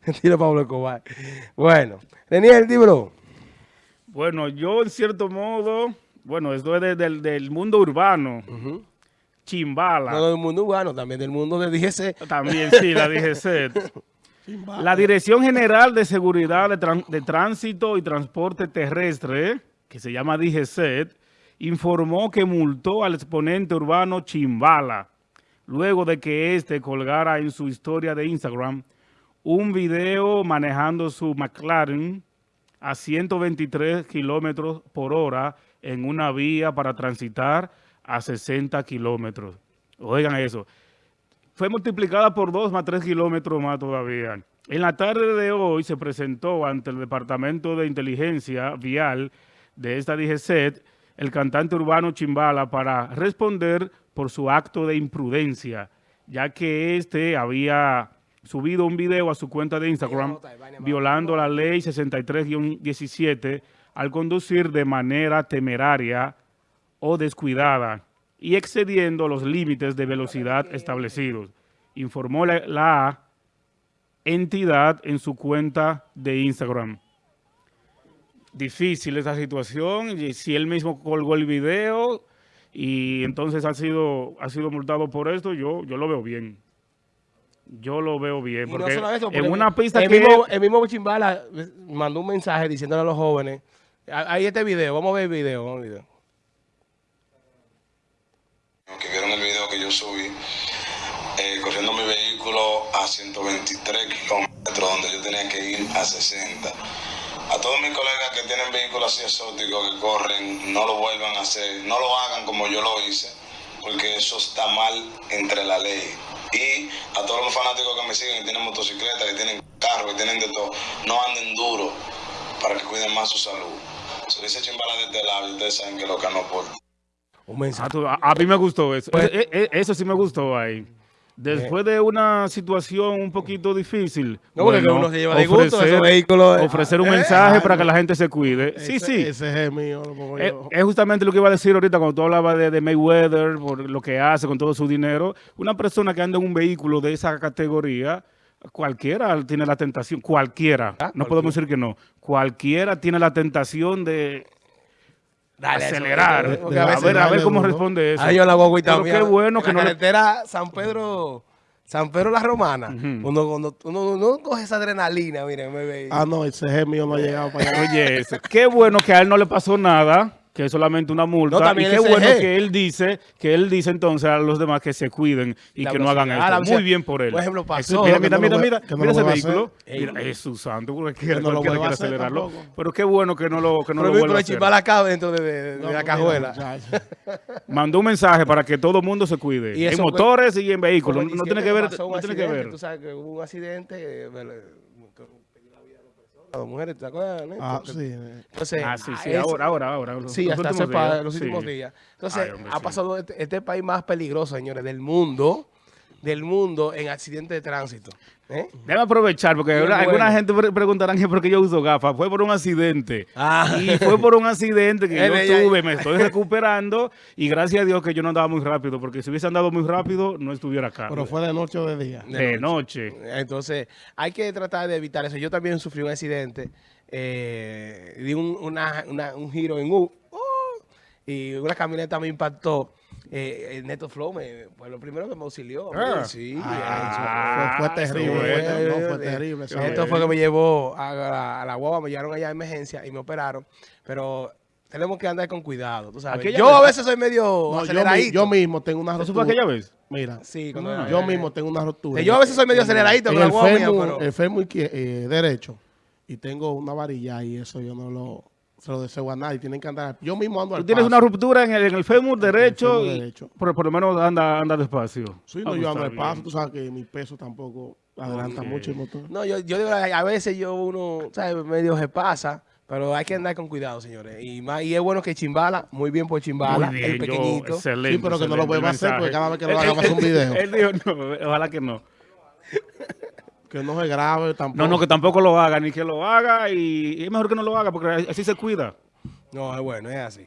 Tiro Pablo Escobar. Bueno, Daniel, dímelo. Bueno, yo en cierto modo, bueno, esto es del, del mundo urbano. Chimbala. No del mundo urbano, también del mundo de DGC. También, sí, la DGC. la Dirección General de Seguridad de, de, Tránsito y Transporte Terrestre, que se llama DGC, informó que multó al exponente urbano Chimbala, luego de que éste colgara en su historia de Instagram un video manejando su McLaren a 123 kilómetros por hora en una vía para transitar a 60 kilómetros. Oigan eso. Fue multiplicada por 2 más 3 kilómetros más todavía. En la tarde de hoy se presentó ante el Departamento de Inteligencia Vial de esta DGCET el cantante urbano Chimbala para responder por su acto de imprudencia, ya que este había subido un video a su cuenta de Instagram violando la ley 63-17 al conducir de manera temeraria o descuidada y excediendo los límites de velocidad establecidos, informó la, la entidad en su cuenta de Instagram. Difícil esa situación, y si él mismo colgó el video y entonces ha sido, ha sido multado por esto, yo, yo lo veo bien. Yo lo veo bien. Porque en una pista el que... Mismo, el mismo Chimbala mandó un mensaje diciéndole a los jóvenes, hay este video, vamos a ver el video, vamos a ver el video. Que vieron el video que yo subí, eh, corriendo mi vehículo a 123 kilómetros, donde yo tenía que ir a 60. A todos mis colegas que tienen vehículos así exóticos, que corren, no lo vuelvan a hacer, no lo hagan como yo lo hice, porque eso está mal entre la ley. Y a todos los fanáticos que me siguen, que tienen motocicletas, que tienen carro, que tienen de todo, no anden duro para que cuiden más su salud. Se dice chimbala de este lado y ustedes saben que lo que no aporta. Un mensaje. A, a, mí me gustó eso. Pues, e, e, eso sí me gustó ahí. Después de una situación un poquito difícil, no, bueno, uno se lleva de gusto ofrecer, vehículos, ofrecer un eh, mensaje para que la gente se cuide. Ese, sí, sí. Ese es mío. Lo es, es, justamente lo que iba a decir ahorita cuando tú hablabas de, de, Mayweather, por lo que hace con todo su dinero. Una persona que anda en un vehículo de esa categoría, cualquiera tiene la tentación, cualquiera, ah, no cualquiera. podemos decir que no, cualquiera tiene la tentación de Dale, acelerar. Eso, a, a, ver, a ver cómo responde eso. Ahí yo la voy también. qué bueno que la no carretera le... San Pedro... San Pedro La Romana, uh -huh. uno, uno, uno, uno, coge esa adrenalina, miren, me ve. Ah, no, ese es mío no ha llegado para allá. Oye, eso. qué bueno que a él no le pasó nada que es solamente una multa. No, y qué bueno que él dice, que él dice entonces a los demás que se cuiden y la que no hagan esto. Muy bien por él. Por ejemplo, pasó. Mira, mira, mira, mira, mira ese vehículo. Mira, es su santo, porque no lo quiere acelerarlo. Tampoco. Pero qué bueno que no lo, que no Pero lo vuelva a hacer. Pero acá dentro de, de, de la cajuela. Mandó un mensaje para que todo el mundo se cuide. Y en motores y en vehículos. No, tiene que ver. No tiene que ver. Tú sabes que hubo un accidente las mujeres, ¿te acuerdas? Ah, sí. Entonces, ah, sí, sí, ahora, ahora, ahora. Los, sí, los hasta hace para los últimos sí. días. Entonces, Ay, hombre, ha pasado este, este, país más peligroso, señores, del mundo, del mundo en accidentes de tránsito. ¿eh? Debe aprovechar, porque alguna, bueno. alguna gente preguntarán que por qué yo uso gafas. Fue por un accidente. Ah. Y fue por un accidente que yo tuve, me estoy recuperando y gracias a Dios que yo no andaba muy rápido, porque si hubiese andado muy rápido, no estuviera acá. Pero fue de noche o de día. De, de noche. noche. Entonces, hay que tratar de evitar eso. Yo también sufrí un accidente, eh, di un, una, una, un giro en U, y una camioneta me impactó eh, el Neto Flow me, fue lo primero que me auxilió. Ah. Sí, ah, fue, fue, terrible. Fue, no, fue terrible. Esto fue que me llevó a la, a la guagua, me llevaron allá a emergencia y me operaron. Pero tenemos que andar con cuidado, tú sabes. Yo vez? a veces soy medio no, aceleradito. Yo, yo, mismo tengo una rotura. ¿Eso fue aquella vez? Mira, sí, no, yo mismo tengo una rotura. Yo a veces soy medio aceleradito con la guagua mía, pero... El fémur eh, derecho y tengo una varilla y eso yo no lo se lo deseo a nadie, tienen que andar, yo mismo ando al Tú tienes paso. una ruptura en el, en el fémur derecho, el fémur derecho. Y por, por, lo menos anda, anda despacio. Sí, no, ah, yo ando al paso, tú sabes que mi peso tampoco adelanta okay. mucho el motor. No, yo, yo digo, a veces yo uno, ¿sabes? Medio se pasa, pero hay que andar con cuidado, señores. Y más, y es bueno que Chimbala, muy bien por Chimbala, bien, el pequeñito. Yo, excelente, sí, pero que no lo podemos hacer porque cada vez que lo hagamos un video. Él dijo, no, ojalá que no. Que no se grabe tampoco. No, no, que tampoco lo haga, ni que lo haga. Y es mejor que no lo haga porque así se cuida. No, es bueno, es así.